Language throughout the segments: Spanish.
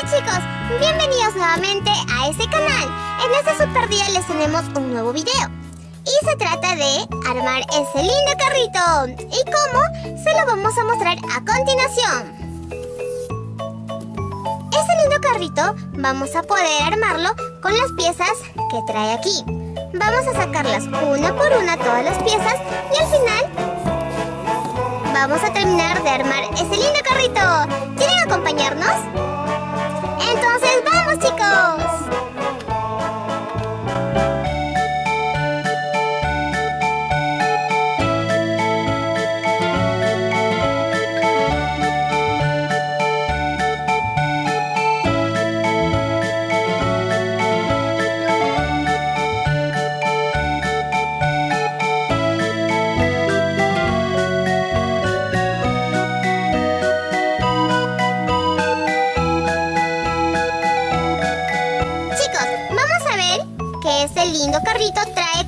Hola chicos, bienvenidos nuevamente a este canal. En este super día les tenemos un nuevo video. Y se trata de armar ese lindo carrito. ¿Y cómo? Se lo vamos a mostrar a continuación. Este lindo carrito vamos a poder armarlo con las piezas que trae aquí. Vamos a sacarlas una por una todas las piezas y al final vamos a terminar de armar ese lindo carrito. ¿Quieren acompañarnos? Entonces, ¡vamos chicos!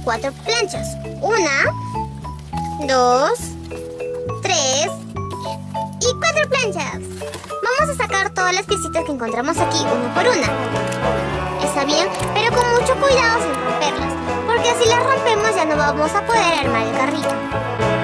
Cuatro planchas. Una, dos, tres y cuatro planchas. Vamos a sacar todas las piecitas que encontramos aquí, una por una. Está bien, pero con mucho cuidado sin romperlas, porque si las rompemos ya no vamos a poder armar el carrito.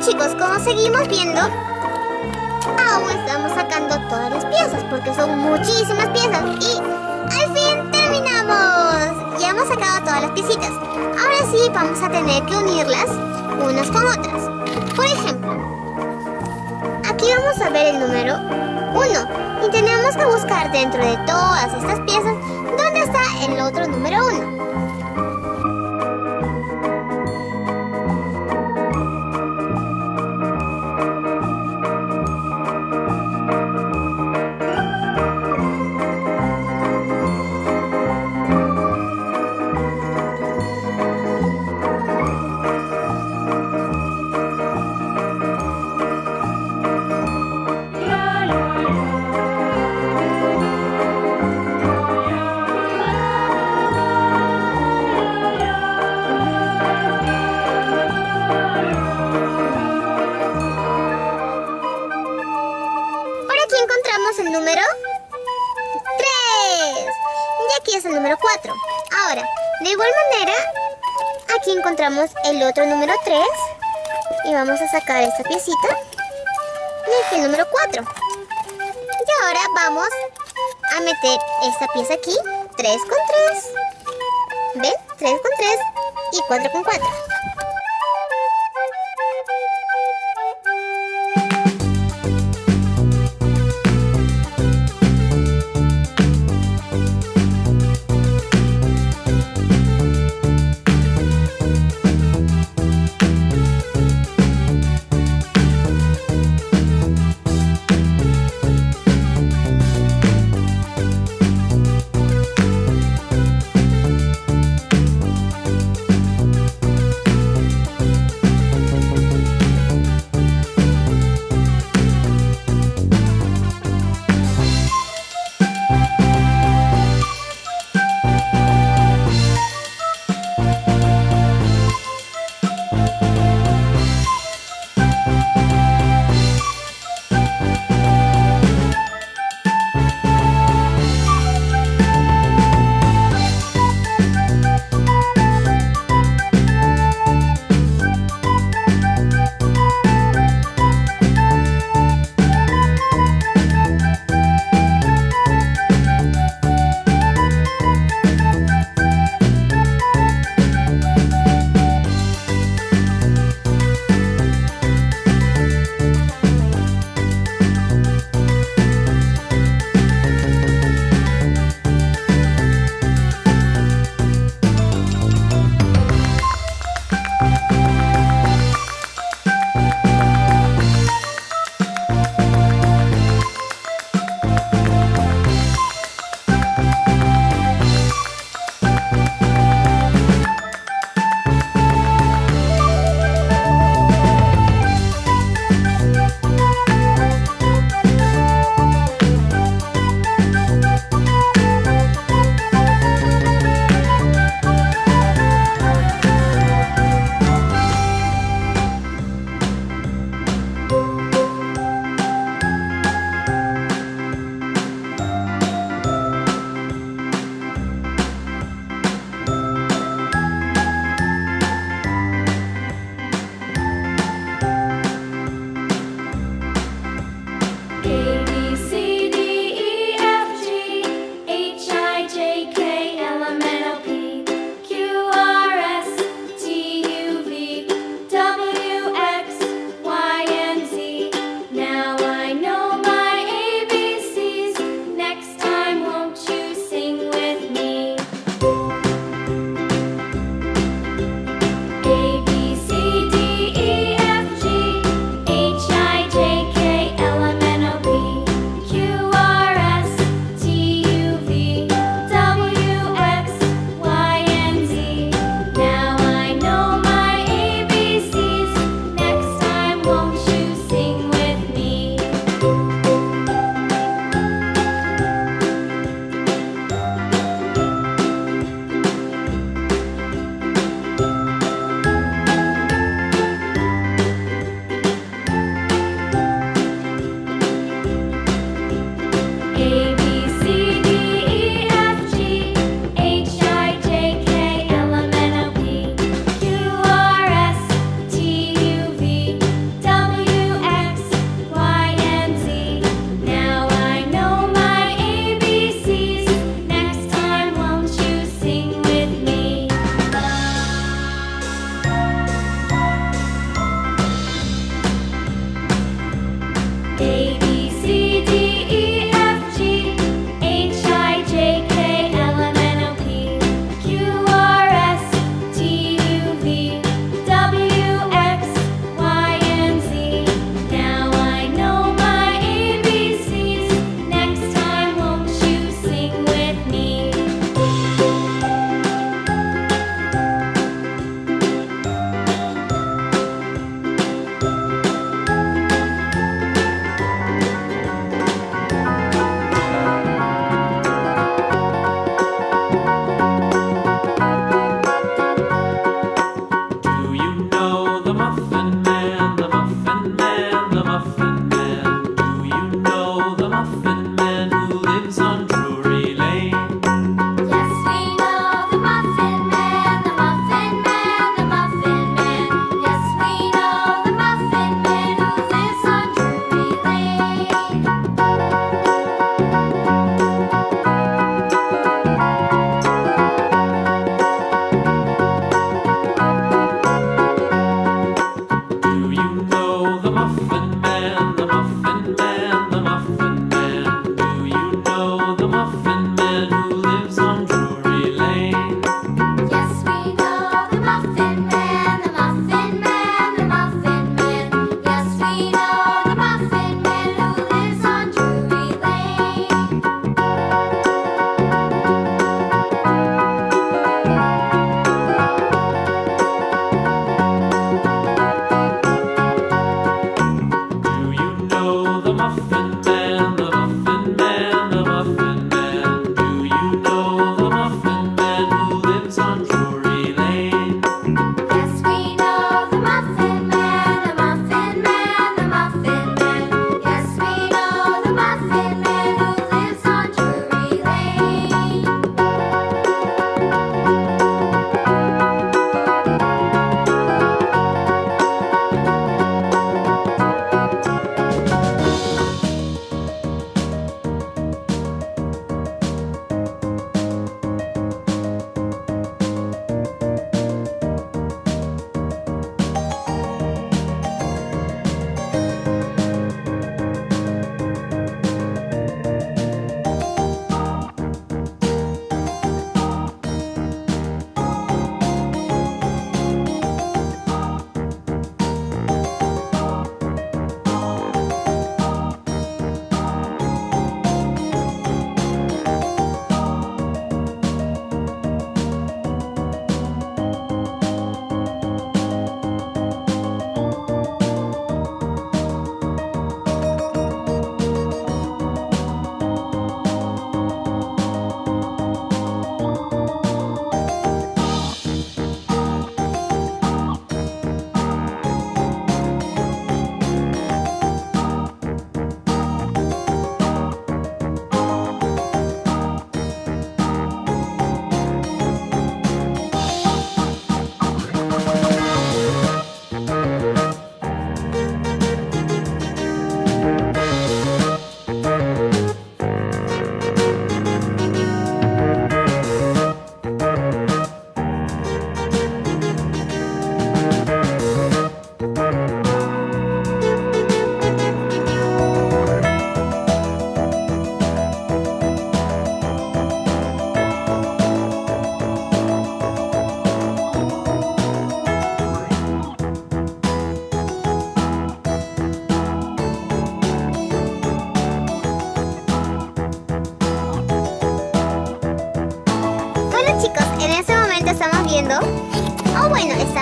Chicos, como seguimos viendo, aún estamos sacando todas las piezas porque son muchísimas piezas y al fin terminamos. Ya hemos sacado todas las piecitas. Ahora sí vamos a tener que unirlas unas con otras. Por ejemplo, aquí vamos a ver el número 1 y tenemos que buscar dentro de todas estas piezas dónde está el otro número 1. Otro número 3. Y vamos a sacar esta piecita. Y aquí el número 4. Y ahora vamos a meter esta pieza aquí. 3 con 3. ¿Ven? 3 con 3 y 4 con 4.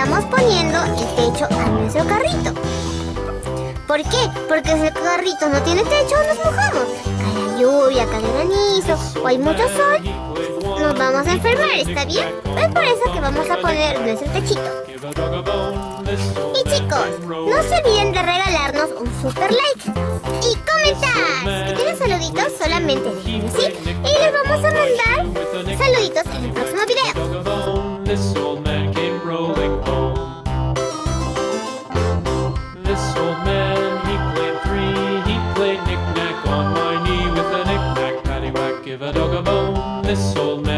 Estamos poniendo el techo a nuestro carrito. ¿Por qué? Porque si el carrito no tiene techo, nos mojamos. Cae la lluvia, cae el granizo o hay mucho sol, nos vamos a enfermar, ¿está bien? Es por eso que vamos a poner nuestro techito. Y chicos, no se olviden de regalarnos un super like y comentar. Si tienen saluditos, solamente déjenlo así y les vamos a mandar saluditos en el próximo video. Give a dog a bone, this old man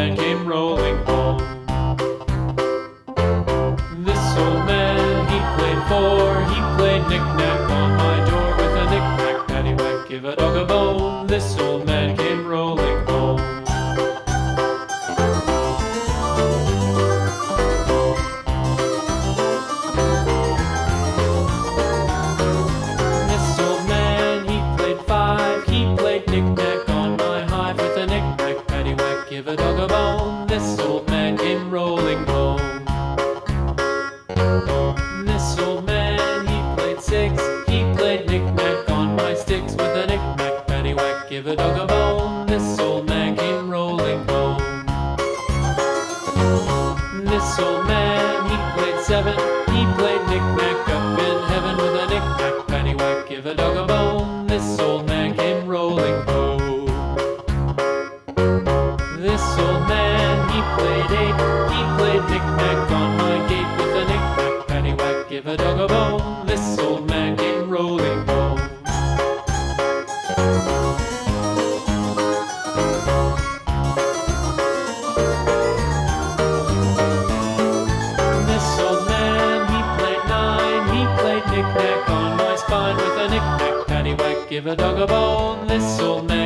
a dog a bone, this old man.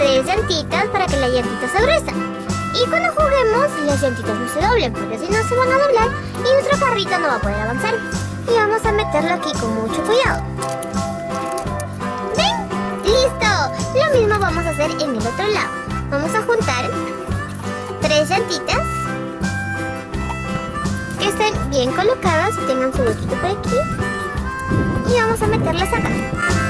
Tres llantitas para que la llantita se gruesa. Y cuando juguemos, las llantitas no se doblen, porque si no se van a doblar y nuestro carrito no va a poder avanzar. Y vamos a meterlo aquí con mucho cuidado. ¿Ven? ¡Listo! Lo mismo vamos a hacer en el otro lado. Vamos a juntar tres llantitas que estén bien colocadas y tengan su huequito por aquí. Y vamos a meterlas acá.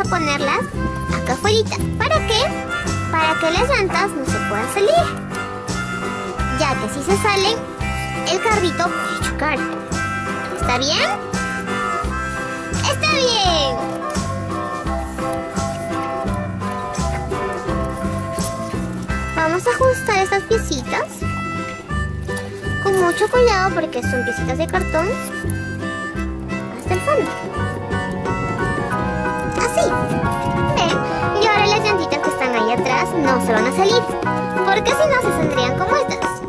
A ponerlas acá afuera. ¿Para qué? Para que las llantas no se puedan salir. Ya que si se salen, el carrito puede chocar. ¿Está bien? ¡Está bien! Vamos a ajustar estas piecitas con mucho cuidado porque son piecitas de cartón hasta el fondo. No se van a salir. Porque si no se saldrían como estas.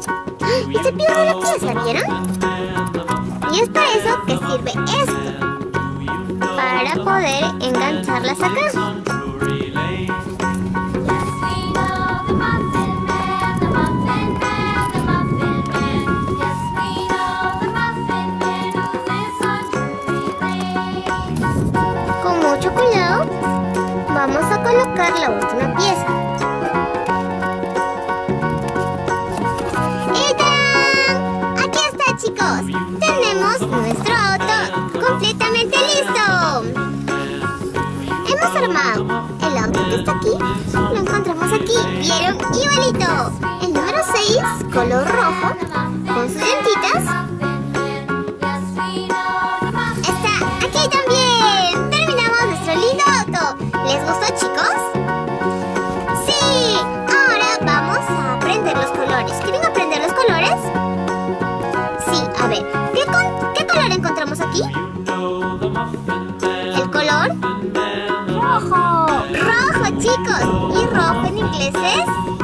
Y se pierde la pieza, ¿vieron? Y es para eso que sirve esto. Para poder engancharlas acá. Colocar la última pieza. ¡Y! Aquí está, chicos. Tenemos nuestro auto completamente listo. Hemos armado el auto que está aquí. Lo encontramos aquí. ¿Vieron? Igualito. El número 6, color rojo, con sus dientitas. A ver, ¿qué, con- qué color encontramos aquí? El color rojo. Rojo, chicos. ¿Y rojo en inglés es?